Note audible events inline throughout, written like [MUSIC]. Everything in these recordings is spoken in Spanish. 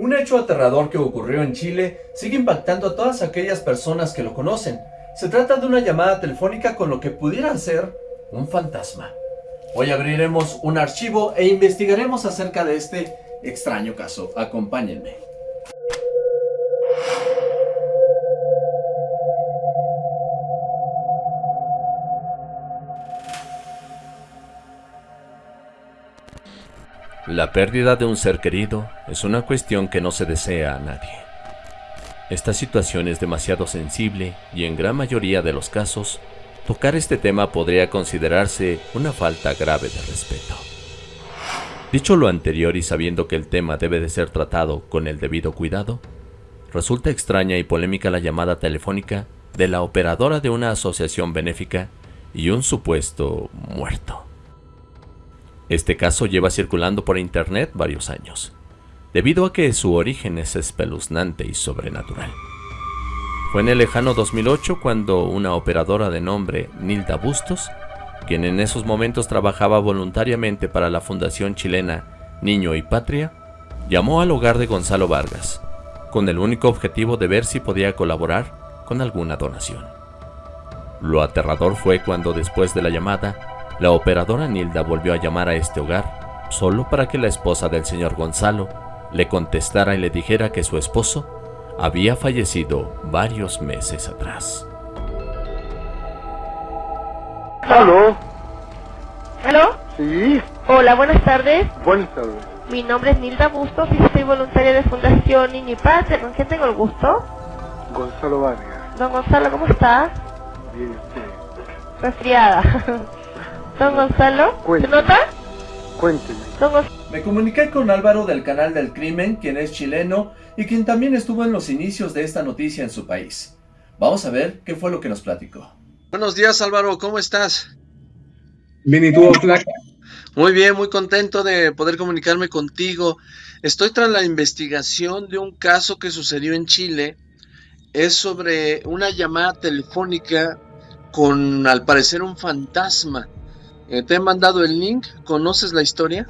Un hecho aterrador que ocurrió en Chile sigue impactando a todas aquellas personas que lo conocen. Se trata de una llamada telefónica con lo que pudiera ser un fantasma. Hoy abriremos un archivo e investigaremos acerca de este extraño caso. Acompáñenme. La pérdida de un ser querido es una cuestión que no se desea a nadie. Esta situación es demasiado sensible y en gran mayoría de los casos, tocar este tema podría considerarse una falta grave de respeto. Dicho lo anterior y sabiendo que el tema debe de ser tratado con el debido cuidado, resulta extraña y polémica la llamada telefónica de la operadora de una asociación benéfica y un supuesto muerto. Este caso lleva circulando por internet varios años, debido a que su origen es espeluznante y sobrenatural. Fue en el lejano 2008 cuando una operadora de nombre Nilda Bustos, quien en esos momentos trabajaba voluntariamente para la fundación chilena Niño y Patria, llamó al hogar de Gonzalo Vargas, con el único objetivo de ver si podía colaborar con alguna donación. Lo aterrador fue cuando después de la llamada, la operadora Nilda volvió a llamar a este hogar solo para que la esposa del señor Gonzalo le contestara y le dijera que su esposo había fallecido varios meses atrás. ¿Aló? ¿Aló? Sí, Hola, buenas tardes. buenas tardes. Mi nombre es Nilda Bustos y soy voluntaria de Fundación Niño y Patria. ¿Con quién tengo el gusto? Gonzalo Vargas. Don Gonzalo, ¿cómo está? Bien, usted. Resfriada. [LAUGHS] Don Gonzalo, ¿se Cuénteme. nota? Cuénteme. Don Gonzalo. Me comuniqué con Álvaro del canal del crimen, quien es chileno y quien también estuvo en los inicios de esta noticia en su país. Vamos a ver qué fue lo que nos platicó. Buenos días Álvaro, ¿cómo estás? Bien, ¿y tú, Flaca? Muy bien, muy contento de poder comunicarme contigo. Estoy tras la investigación de un caso que sucedió en Chile. Es sobre una llamada telefónica con, al parecer, un fantasma. Eh, te he mandado el link. ¿Conoces la historia?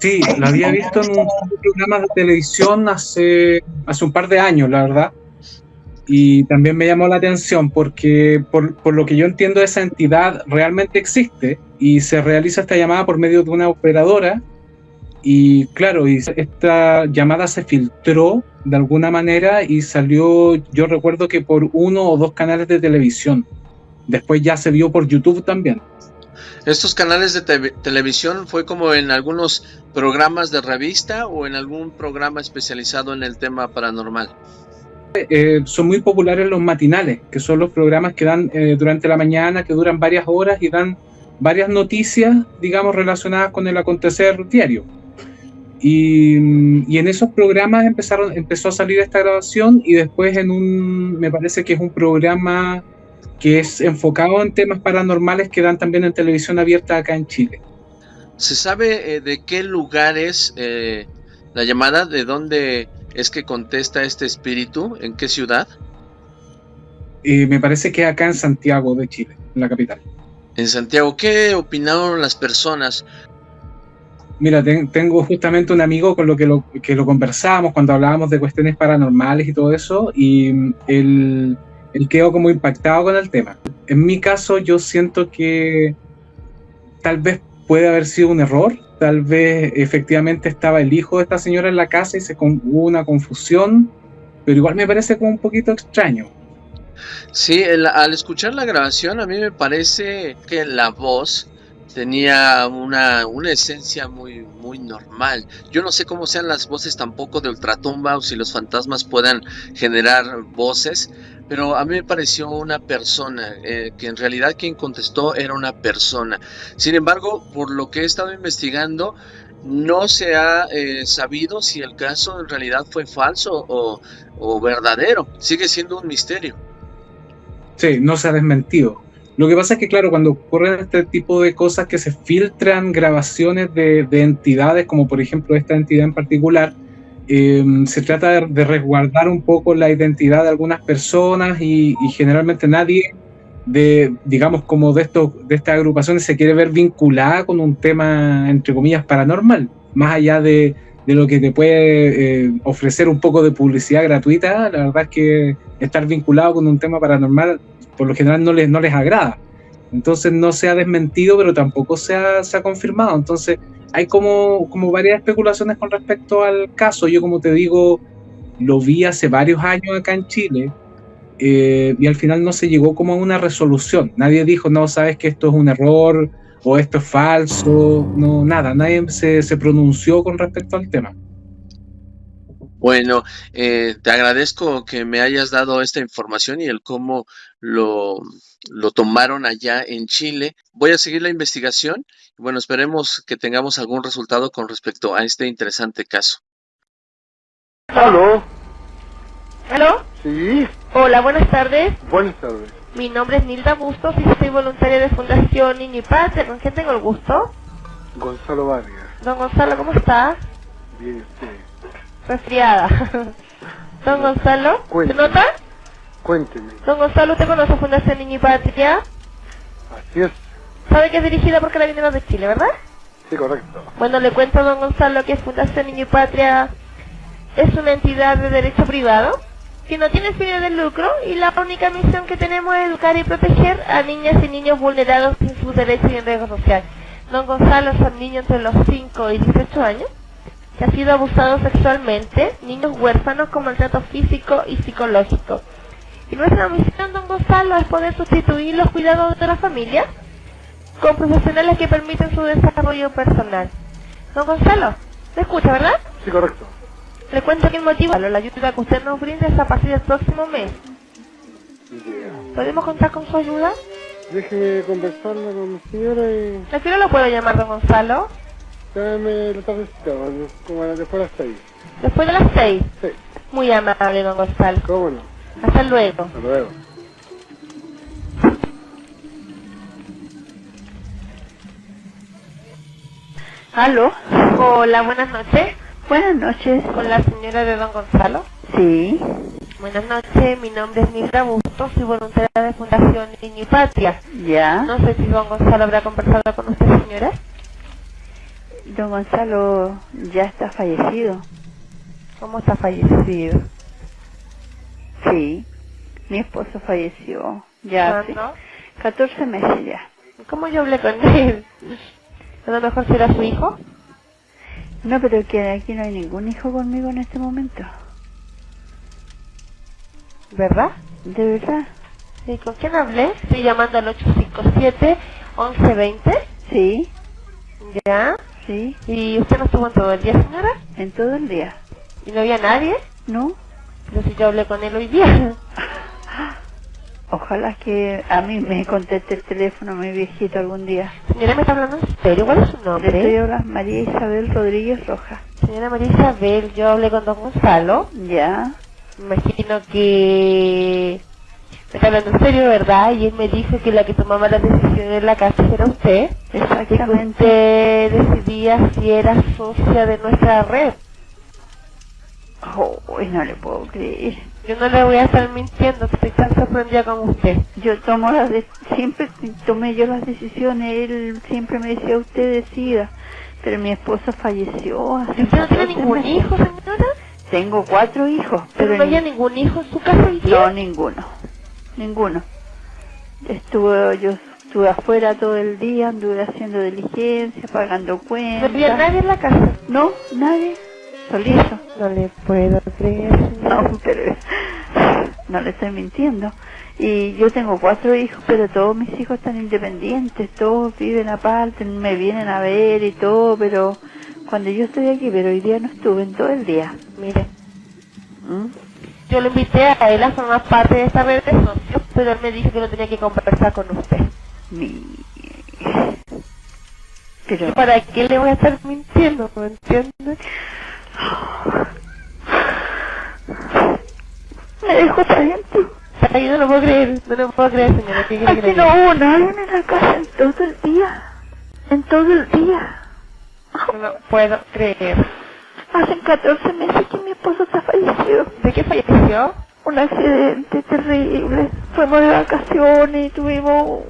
Sí, la había visto en un programa de televisión hace, hace un par de años, la verdad. Y también me llamó la atención porque, por, por lo que yo entiendo, esa entidad realmente existe y se realiza esta llamada por medio de una operadora. Y claro, y esta llamada se filtró de alguna manera y salió, yo recuerdo que por uno o dos canales de televisión. Después ya se vio por YouTube también. Estos canales de te- televisión fue como en algunos programas de revista o en algún programa especializado en el tema paranormal. eh, son muy populares los matinales, que son los programas que dan eh, durante la mañana, que duran varias horas y dan varias noticias, digamos, relacionadas con el acontecer diario. Y, y en esos programas empezaron, empezó a salir esta grabación y después en un, me parece que es un programa que es enfocado en temas paranormales que dan también en televisión abierta acá en Chile. ¿Se sabe eh, de qué lugar es eh, la llamada? ¿De dónde es que contesta este espíritu? ¿En qué ciudad? Y me parece que acá en Santiago de Chile, en la capital. En Santiago. ¿Qué opinaron las personas? Mira, ten- tengo justamente un amigo con lo que lo, que lo conversábamos cuando hablábamos de cuestiones paranormales y todo eso, y mm, él, él quedó como impactado con el tema. En mi caso, yo siento que tal vez puede haber sido un error, tal vez efectivamente estaba el hijo de esta señora en la casa y se hubo una confusión, pero igual me parece como un poquito extraño. Sí, al escuchar la grabación a mí me parece que la voz tenía una, una esencia muy, muy normal. Yo no sé cómo sean las voces tampoco de Ultratumba o si los fantasmas puedan generar voces, pero a mí me pareció una persona, eh, que en realidad quien contestó era una persona. Sin embargo, por lo que he estado investigando, no se ha eh, sabido si el caso en realidad fue falso o, verdadero. Sigue siendo un misterio. Sí, no se ha desmentido. Lo que pasa es que, claro, cuando ocurren este tipo de cosas que se filtran grabaciones de entidades, como por ejemplo esta entidad en particular, eh, se trata de, resguardar un poco la identidad de algunas personas y, y generalmente nadie de, digamos, como de, estos, de estas agrupaciones se quiere ver vinculada con un tema, entre comillas, paranormal, más allá de, de lo que te puede eh, ofrecer un poco de publicidad gratuita, la verdad es que estar vinculado con un tema paranormal por lo general no les, no les agrada. Entonces no se ha desmentido, pero tampoco se ha, se ha confirmado. Entonces hay como, como varias especulaciones con respecto al caso. Yo como te digo, lo vi hace varios años acá en Chile eh, y al final no se llegó como a una resolución. Nadie dijo, no, sabes que esto es un error o esto es falso, no, nada, nadie se, se pronunció con respecto al tema. Bueno, eh, te agradezco que me hayas dado esta información y el cómo lo, lo tomaron allá en Chile. Voy a seguir la investigación y bueno, esperemos que tengamos algún resultado con respecto a este interesante caso. ¿Aló? ¿Aló? Sí, Hola, buenas tardes. buenas tardes. Mi nombre es Nilda Bustos y soy voluntaria de Fundación Niño y Patria. ¿Con quién tengo el gusto? Gonzalo Vargas. Don Gonzalo, ¿cómo está? Bien, usted. Resfriada. [LAUGHS] Don Gonzalo, ¿se Cuénteme. nota? Cuénteme. Don Gonzalo, ¿usted conoce Fundación Niño y Patria? Así es. Sabe que es dirigida por Carabineros de Chile, ¿verdad? Sí, correcto. Bueno, le cuento a don Gonzalo que Fundación Niño y Patria es una entidad de derecho privado que no tiene fines de lucro y la única misión que tenemos es educar y proteger a niñas y niños vulnerados en sus derechos y en riesgo social. Don Gonzalo es un niño entre los 5 y 18 años que ha sido abusado sexualmente, niños huérfanos con maltrato físico y psicológico. Y nuestra misión, don Gonzalo, es poder sustituir los cuidados de la familia con profesionales que permiten su desarrollo personal. Don Gonzalo, ¿me escucha, verdad? Sí, correcto. Le cuento que el motivo, la ayuda que usted nos brinda es a partir del próximo mes. ¿Podemos contar con su ayuda? Déjeme conversarla con mi señora y ¿A qué hora lo puedo llamar, don Gonzalo? Dame la tardecita, como a las de hasta ahí. Después de las seis. Sí, Muy amable, don Gonzalo. cómo no. Hasta luego. Hasta luego. ¿Aló? Hola, buenas noches. Buenas noches. Con la señora de don Gonzalo. Sí, Buenas noches, mi nombre es Mildra Bustos, soy voluntaria de Fundación Niño y Patria. ya. No sé si don Gonzalo habrá conversado con usted, señora. Don Gonzalo ya está fallecido. ¿Cómo está fallecido? Sí, mi esposo falleció ya hace ¿Cuándo? 14 meses ya. ¿Cómo yo hablé con él? A lo mejor será su hijo. No, pero que aquí no hay ningún hijo conmigo en este momento. ¿Verdad? ¿De verdad? ¿Y con quién hablé? Estoy llamando al 857-1120. Sí, ¿Ya? Sí, ¿Y usted no estuvo en todo el día, señora? en todo el día. ¿Y no había nadie? ¿No? Pero si yo hablé con él hoy día. [LAUGHS] Ojalá que a mí me conteste el teléfono mi viejito algún día. Señora, ¿me está hablando en serio? ¿Cuál es su Le nombre? estoy hablando María Isabel Rodríguez Rojas. Señora María Isabel, yo hablé con don Gonzalo. Ya, Me imagino que... Está hablando en serio, ¿verdad? Y él me dijo que la que tomaba las decisiones en la casa era usted. Y que exactamente. usted decidía si era socia de nuestra red. Oh, no le puedo creer. Yo no le voy a estar mintiendo, estoy tan sorprendida como usted. Yo tomo las de- siempre tomé yo las decisiones, él siempre me decía usted decida, pero mi esposo falleció hace ¿Y usted no tiene 14 ningún meses. hijo, señora? Tengo cuatro hijos, ¿Pero pero no había ni- ningún hijo en su casa no ninguno, ninguno. Estuve yo estuve afuera todo el día, anduve haciendo diligencia, pagando ¿No cuentas. había nadie en la casa? No, nadie, solito. No le puedo creer. No, pero [LAUGHS] no le estoy mintiendo. Y yo tengo cuatro hijos, pero todos mis hijos están independientes, todos viven aparte, me vienen a ver y todo, pero cuando yo estoy aquí, pero hoy día no estuve en todo el día. Mire, ¿Mm? Yo lo invité a él a formar parte de esta red de socios, pero él me dijo que no tenía que conversar con usted. Mi... Pero ¿Y para qué le voy a estar mintiendo? ¿Me entiende? me dejó gente. Ay, yo no lo puedo creer, no lo puedo creer, señora. ¿Qué que Aquí le no hubo nadie en la casa en todo el día. En todo el día. No lo puedo creer. Hacen 14 meses que mi esposo está fallecido. ¿De qué falleció? un accidente terrible. Fuimos de vacaciones y tuvimos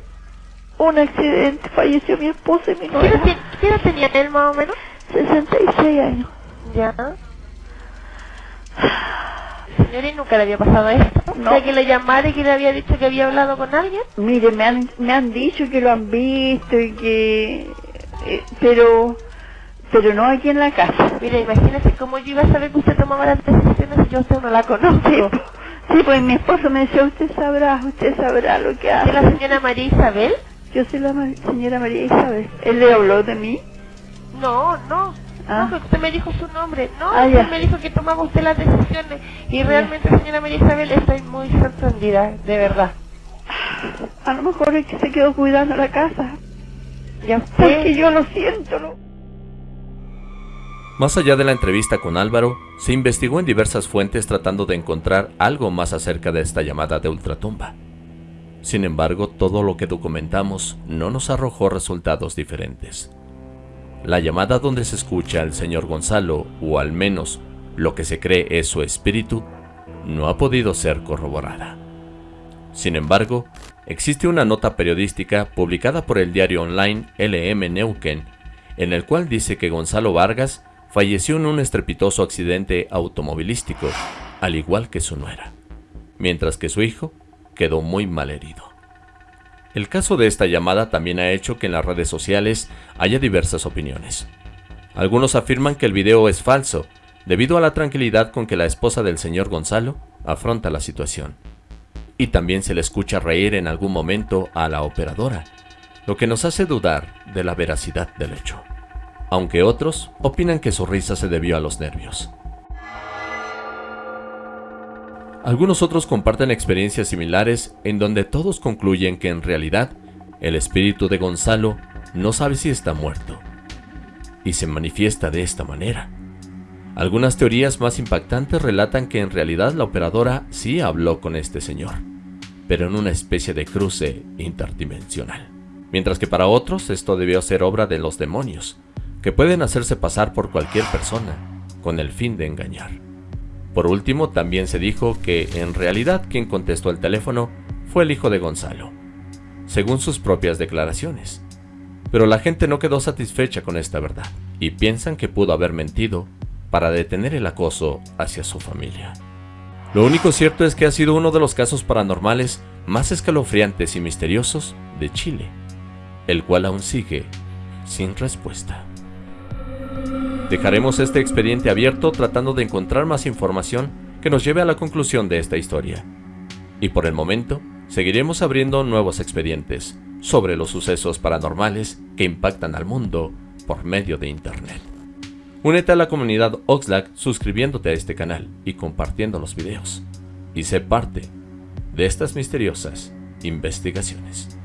un accidente. Falleció mi esposo y mi ¿Qué novia. ti- qué edad tenía él más o menos? 66 años. Ya. Señora, ¿y nunca le había pasado esto? No. O sea, que le llamara y que le había dicho que había hablado con alguien. Mire, me han, me han dicho que lo han visto y que... eh, pero... Pero no aquí en la casa. Mira, imagínese cómo yo iba a saber que usted tomaba las decisiones si yo a usted no la conozco. Sí, pues mi esposo me decía, usted sabrá, usted sabrá lo que ¿Es hace. la señora María Isabel? Yo soy la ma- señora María Isabel. ¿Él le habló de mí? No, no. Ah. No, porque usted me dijo su nombre. No, Ah, usted me dijo que tomaba usted las decisiones. Y realmente, señora María Isabel, estoy muy sorprendida, de verdad. A lo mejor es que se quedó cuidando la casa. Ya Porque usted... yo lo siento, ¿no? Más allá de la entrevista con Álvaro, se investigó en diversas fuentes tratando de encontrar algo más acerca de esta llamada de ultratumba. Sin embargo, todo lo que documentamos no nos arrojó resultados diferentes. La llamada donde se escucha al señor Gonzalo, o al menos lo que se cree es su espíritu, no ha podido ser corroborada. Sin embargo, existe una nota periodística publicada por el diario online LM Neuquén, en el cual dice que Gonzalo Vargas falleció en un estrepitoso accidente automovilístico, al igual que su nuera, mientras que su hijo quedó muy mal herido. El caso de esta llamada también ha hecho que en las redes sociales haya diversas opiniones. Algunos afirman que el video es falso, debido a la tranquilidad con que la esposa del señor Gonzalo afronta la situación. Y también se le escucha reír en algún momento a la operadora, lo que nos hace dudar de la veracidad del hecho. Aunque otros opinan que su risa se debió a los nervios. Algunos otros comparten experiencias similares en donde todos concluyen que en realidad el espíritu de Gonzalo no sabe si está muerto y se manifiesta de esta manera. Algunas teorías más impactantes relatan que en realidad la operadora sí habló con este señor, pero en una especie de cruce interdimensional. Mientras que para otros esto debió ser obra de los demonios, que pueden hacerse pasar por cualquier persona con el fin de engañar. Por último, también se dijo que en realidad quien contestó el teléfono fue el hijo de Gonzalo, según sus propias declaraciones. Pero la gente no quedó satisfecha con esta verdad y piensan que pudo haber mentido para detener el acoso hacia su familia. Lo único cierto es que ha sido uno de los casos paranormales más escalofriantes y misteriosos de Chile, el cual aún sigue sin respuesta. Dejaremos este expediente abierto tratando de encontrar más información que nos lleve a la conclusión de esta historia. Y por el momento, seguiremos abriendo nuevos expedientes sobre los sucesos paranormales que impactan al mundo por medio de Internet. Únete a la comunidad Oxlack suscribiéndote a este canal y compartiendo los videos. Y sé parte de estas misteriosas investigaciones.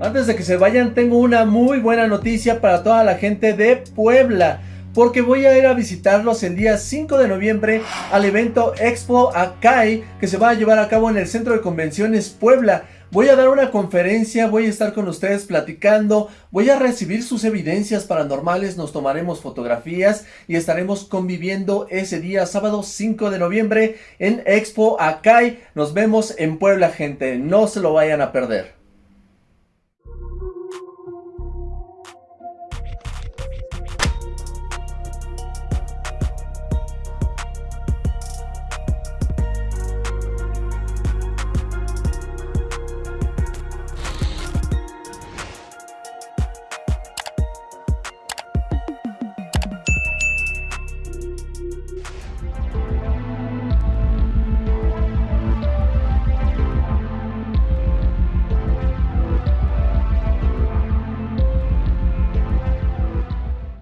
Antes de que se vayan, tengo una muy buena noticia para toda la gente de Puebla. Porque voy a ir a visitarlos el día 5 de noviembre al evento Expo Acai que se va a llevar a cabo en el Centro de Convenciones Puebla. Voy a dar una conferencia, voy a estar con ustedes platicando, voy a recibir sus evidencias paranormales, nos tomaremos fotografías y estaremos conviviendo ese día, sábado 5 de noviembre en Expo Acai. Nos vemos en Puebla, gente, no se lo vayan a perder.